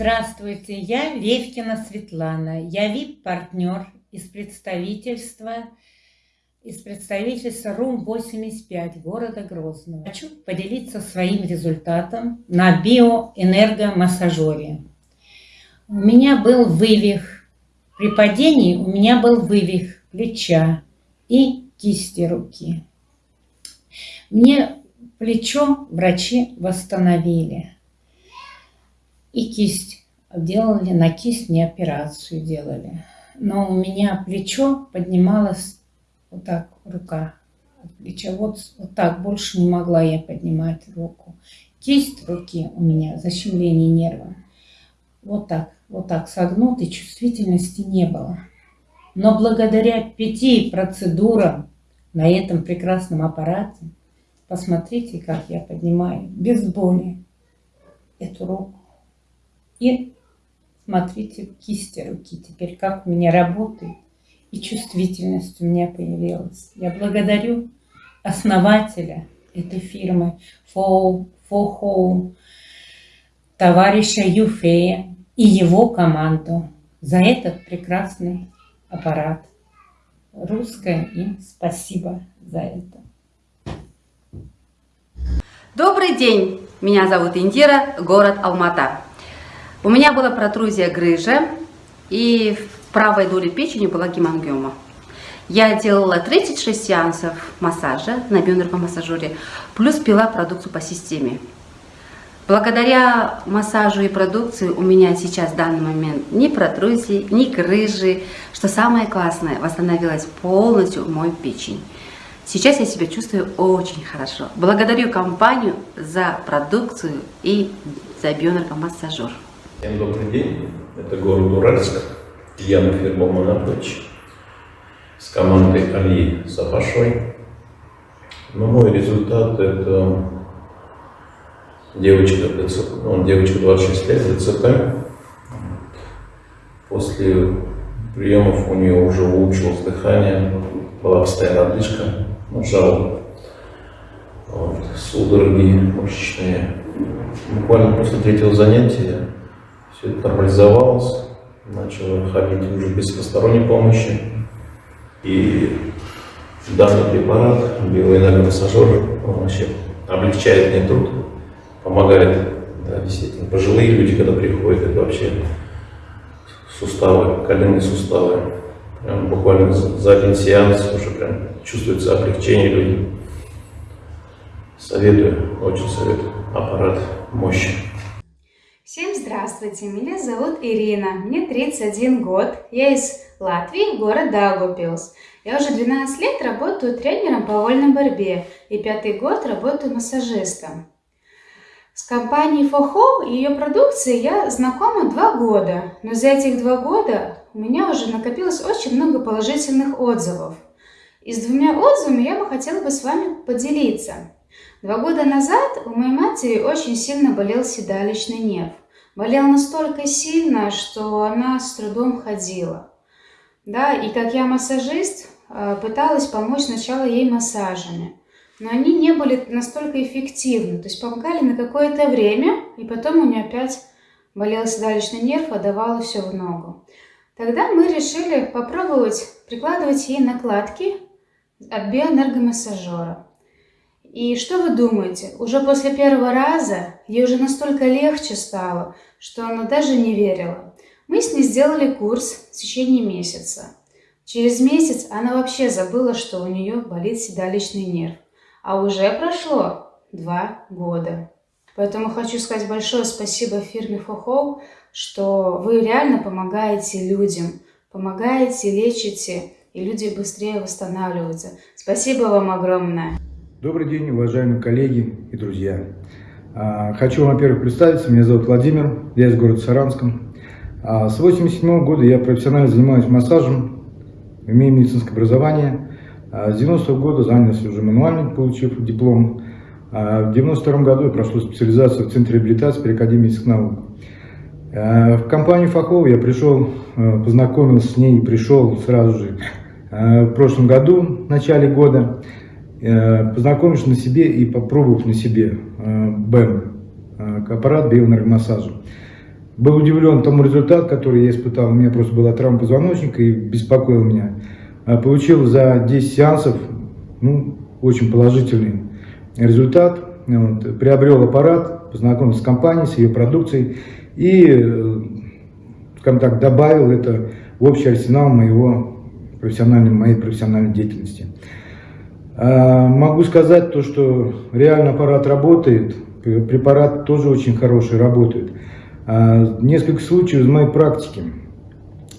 Здравствуйте, я Левкина Светлана. Я вип-партнер из представительства из представительства РУМ-85 города Грозного. Хочу поделиться своим результатом на биоэнергомассажере. У меня был вывих, при падении у меня был вывих плеча и кисти руки. Мне плечо врачи восстановили. И кисть делали, на кисть не операцию делали. Но у меня плечо поднималось вот так, рука от плеча. Вот, вот так, больше не могла я поднимать руку. Кисть руки у меня, защемление нерва. Вот так, вот так согнутой, чувствительности не было. Но благодаря пяти процедурам на этом прекрасном аппарате, посмотрите, как я поднимаю без боли эту руку. И смотрите кисти руки теперь, как у меня работает. И чувствительность у меня появилась. Я благодарю основателя этой фирмы For, For товарища Юфея и его команду за этот прекрасный аппарат. Русское им спасибо за это. Добрый день! Меня зовут Индира, город Алмата. У меня была протрузия грыжи, и в правой доле печени была гемангиома. Я делала 36 сеансов массажа на бионервомассажере, плюс пила продукцию по системе. Благодаря массажу и продукции у меня сейчас в данный момент ни протрузии, ни грыжи, что самое классное, восстановилась полностью мой печень. Сейчас я себя чувствую очень хорошо. Благодарю компанию за продукцию и за бионервомассажер. Всем добрый день, это город Уральск, я фирма Моноплеч с командой Али Сапашой. Но мой результат это девочка, ну, девочка 26 лет, ДЦП. После приемов у нее уже улучшилось дыхание, была постоянная одышка, ну, жало, вот, судороги мышечные. Буквально после третьего занятия все это нормализовалось, начал ходить уже без посторонней помощи. И данный препарат, биоэнергомассажер, он вообще облегчает мне труд, помогает, да, действительно. Пожилые люди, когда приходят, это вообще суставы, коленные суставы. Прям буквально за один сеанс уже прям чувствуется облегчение людям. Советую, очень советую. Аппарат мощный. Здравствуйте, меня зовут Ирина, мне 31 год, я из Латвии, город Даугавпилс. Я уже 12 лет работаю тренером по вольной борьбе и пятый год работаю массажистом. С компанией Фохо и ее продукцией я знакома два года, но за этих два года у меня уже накопилось очень много положительных отзывов. И с двумя отзывами я бы хотела бы с вами поделиться. Два года назад у моей матери очень сильно болел седалищный нерв. Болел настолько сильно, что она с трудом ходила. Да, и как я массажист, э, пыталась помочь сначала ей массажами. Но они не были настолько эффективны. То есть помогали на какое-то время, и потом у нее опять болел седалищный нерв, а давало все в ногу. Тогда мы решили попробовать прикладывать ей накладки от биоэнергомассажера. И что вы думаете? Уже после первого раза ей уже настолько легче стало, что она даже не верила. Мы с ней сделали курс в течение месяца. Через месяц она вообще забыла, что у нее болит седалищный нерв. А уже прошло два года. Поэтому хочу сказать большое спасибо фирме Фохоу, что вы реально помогаете людям, помогаете, лечите, и люди быстрее восстанавливаются. Спасибо вам огромное. Добрый день, уважаемые коллеги и друзья. А, хочу во-первых, представиться. Меня зовут Владимир, я из города Саранском. А, с 87 года я профессионально занимаюсь массажем, имею медицинское образование. А, с 90 -го года занялся уже мануальным, получив диплом. В 92 году я прошел специализацию в Центре реабилитации при Академии наук. В компанию Фахова я пришел, познакомился с ней и пришел сразу же в прошлом году, в начале года. Э, познакомишь на себе и попробовав на себе э, БЭМ, э, аппарат биоэнергомассажа. был удивлен тому результату, который я испытал. У меня просто была травма позвоночника и беспокоил меня. Получил за 10 сеансов ну, очень положительный результат. Вот, приобрел аппарат, познакомился с компанией, с ее продукцией и, скажем так, добавил это в общий арсенал моего профессиональной, моей профессиональной деятельности. А, могу сказать то, что реально аппарат работает, препарат тоже очень хороший, работает. А, несколько случаев из моей практики.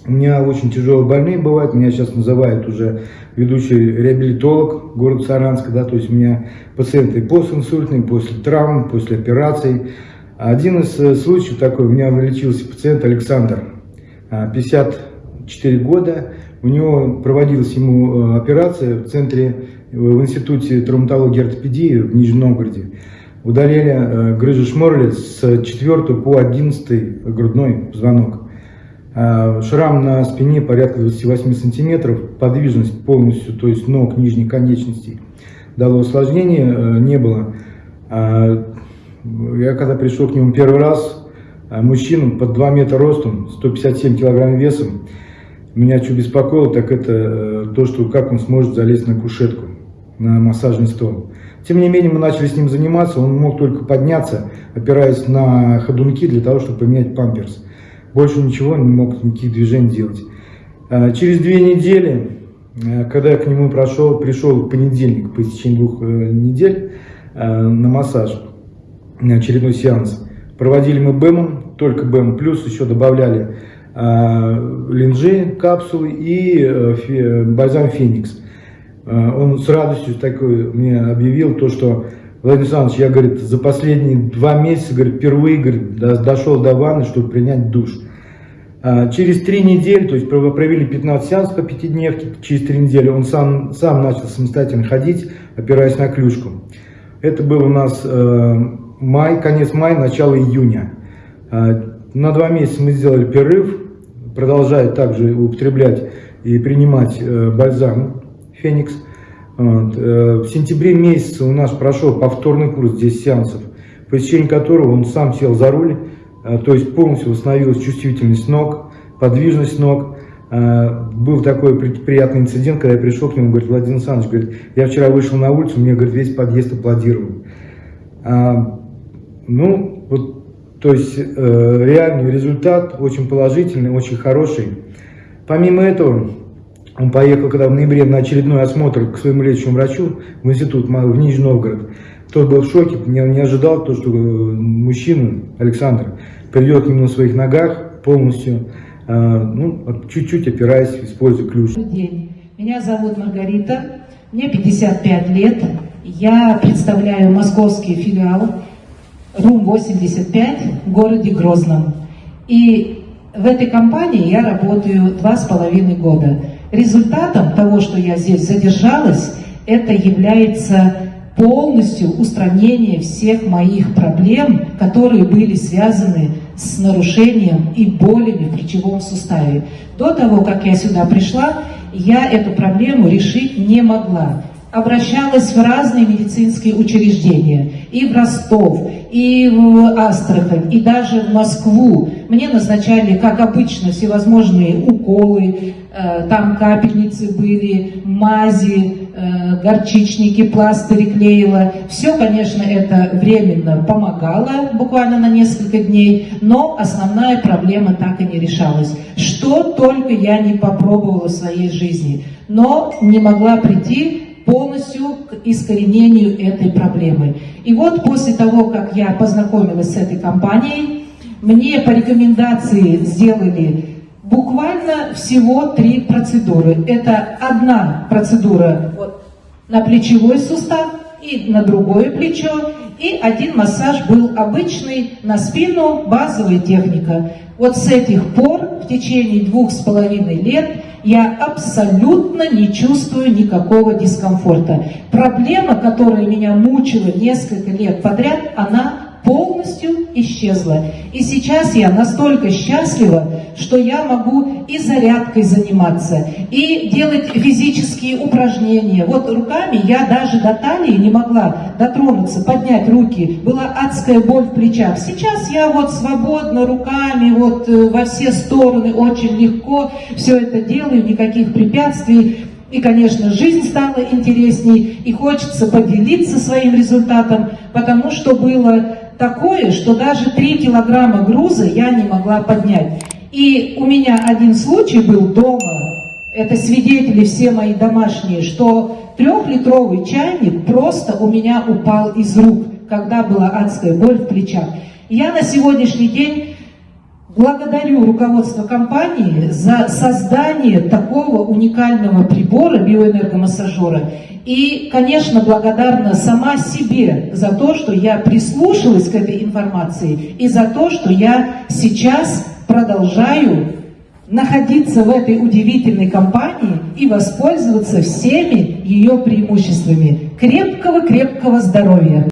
У меня очень тяжелые больные бывают, меня сейчас называют уже ведущий реабилитолог города Саранска, да, то есть у меня пациенты постинсультные, после травм, после операций. Один из э, случаев такой, у меня вылечился пациент Александр, 54 а, года, у него проводилась ему э, операция в центре, в институте травматологии и ортопедии в Нижнем Новгороде. Удалили э, грыжу Шморли с 4 по 11 грудной позвонок. А, шрам на спине порядка 28 сантиметров, подвижность полностью, то есть ног, нижней конечностей. Дало осложнения, э, не было. Я когда пришел к нему первый раз, мужчина под 2 метра ростом, 157 килограмм весом, меня что беспокоило, так это э, то, что как он сможет залезть на кушетку, на массажный стол. Тем не менее, мы начали с ним заниматься, он мог только подняться, опираясь на ходунки для того, чтобы поменять памперс. Больше ничего, не мог никаких движений делать. А, через две недели, э, когда я к нему прошел, пришел понедельник, по истечении двух э, недель, э, на массаж, на очередной сеанс, проводили мы БЭМом, только БЭМ, плюс еще добавляли линжи, капсулы и бальзам Феникс. Он с радостью такой мне объявил то, что Владимир Александрович, я, говорит, за последние два месяца, говорит, впервые, говорит, дошел до ванны, чтобы принять душ. А, через три недели, то есть провели 15 сеансов по пятидневке, через три недели он сам, сам начал самостоятельно ходить, опираясь на клюшку. Это был у нас э, май, конец мая, начало июня. Э, на два месяца мы сделали перерыв, продолжая также употреблять и принимать э, бальзам Феникс. Вот. Э, в сентябре месяце у нас прошел повторный курс 10 сеансов, по течение которого он сам сел за руль, э, то есть полностью восстановилась чувствительность ног, подвижность ног. Э, был такой приятный инцидент, когда я пришел к нему, говорит, Владимир Александрович, говорит, я вчера вышел на улицу, мне, говорит, весь подъезд аплодировал. А, ну, вот, то есть реальный результат, очень положительный, очень хороший. Помимо этого, он поехал, когда в ноябре на очередной осмотр к своему лечащему врачу в институт в Нижний Новгород. Тот был в шоке, не, не ожидал то, что э, мужчина, Александр, придет к нему на своих ногах полностью, э, ну, чуть-чуть опираясь, используя ключ. День. Меня зовут Маргарита, мне 55 лет, я представляю московский филиал РУМ-85 в городе Грозном. И в этой компании я работаю два с половиной года. Результатом того, что я здесь задержалась, это является полностью устранение всех моих проблем, которые были связаны с нарушением и болями в плечевом суставе. До того, как я сюда пришла, я эту проблему решить не могла обращалась в разные медицинские учреждения, и в Ростов, и в Астрахань, и даже в Москву. Мне назначали, как обычно, всевозможные уколы, э, там капельницы были, мази, э, горчичники, пластыри клеила. Все, конечно, это временно помогало, буквально на несколько дней, но основная проблема так и не решалась. Что только я не попробовала в своей жизни, но не могла прийти полностью к искоренению этой проблемы. И вот после того, как я познакомилась с этой компанией, мне по рекомендации сделали буквально всего три процедуры. Это одна процедура вот, на плечевой сустав и на другое плечо, и один массаж был обычный на спину, базовая техника. Вот с этих пор, в течение двух с половиной лет, я абсолютно не чувствую никакого дискомфорта. Проблема, которая меня мучила несколько лет подряд, она полностью исчезла. И сейчас я настолько счастлива, что я могу и зарядкой заниматься, и делать физические упражнения. Вот руками я даже до талии не могла дотронуться, поднять руки. Была адская боль в плечах. Сейчас я вот свободно руками, вот э, во все стороны, очень легко все это делаю, никаких препятствий. И, конечно, жизнь стала интересней, и хочется поделиться своим результатом, потому что было такое, что даже 3 килограмма груза я не могла поднять. И у меня один случай был дома, это свидетели все мои домашние, что трехлитровый чайник просто у меня упал из рук, когда была адская боль в плечах. Я на сегодняшний день Благодарю руководство компании за создание такого уникального прибора биоэнергомассажера. И, конечно, благодарна сама себе за то, что я прислушалась к этой информации и за то, что я сейчас продолжаю находиться в этой удивительной компании и воспользоваться всеми ее преимуществами. Крепкого-крепкого здоровья!